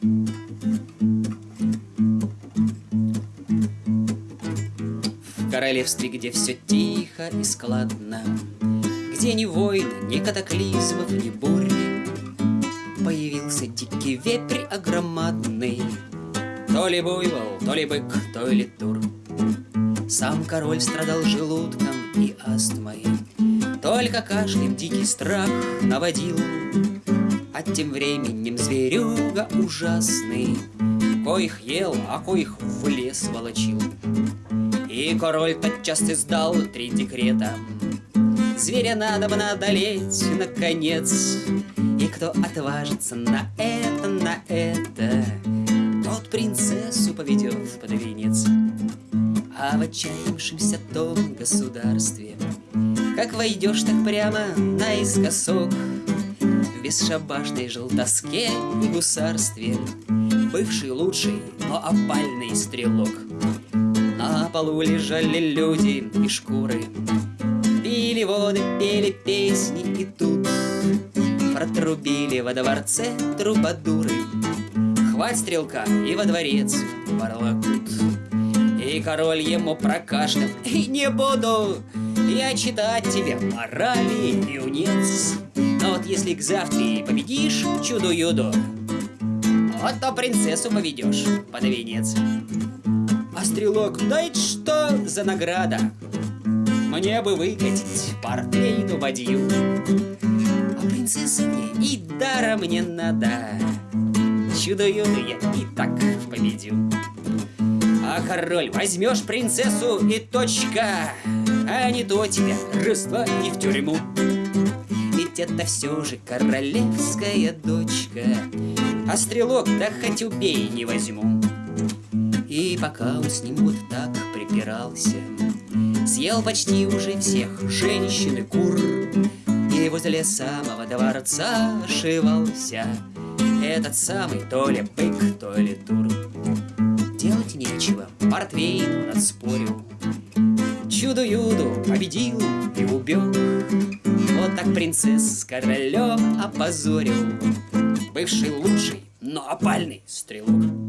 В королевстве, где все тихо и складно, Где ни войн, ни катаклизмов, ни бури, Появился дикий вепрь огромадный, То ли буйвол, то ли бык, то ли тур. Сам король страдал желудком и астмой, Только кашлем дикий страх наводил, А тем временем зверюга ужасный, Коих ел, а коих в лес волочил. И король тотчас издал три декрета. Зверя надо бы одолеть, наконец. И кто отважится на это, на это, Тот принцессу поведет под венец. А в отчаявшемся том государстве Как войдешь так прямо наискосок бесшабашной желтоске и гусарстве. Бывший лучший, но опальный стрелок. На полу лежали люди и шкуры. Пили воды, пели песни и тут Протрубили во дворце трубадуры. Хвать стрелка и во дворец ворлокут. И король ему прокашлял И не буду я читать тебе морали, юнец Но вот если к завтре победишь чуду-юду Вот то принцессу поведешь под венец. А стрелок, да это что за награда? Мне бы выкатить портвейну бадью А принцессу мне и даром не надо. Чудо-юду я и так победю а король, возьмешь принцессу и точка А не то тебя рыства и в тюрьму Ведь это все же королевская дочка А стрелок, да хоть убей, не возьму И пока он с ним вот так припирался Съел почти уже всех женщин и кур И возле самого дворца ошивался Этот самый то ли бык, то ли тур делать нечего, портвейн он отспорил. Чудо-юду победил и убег. Вот так принцесс королем опозорил. Бывший лучший, но опальный стрелок.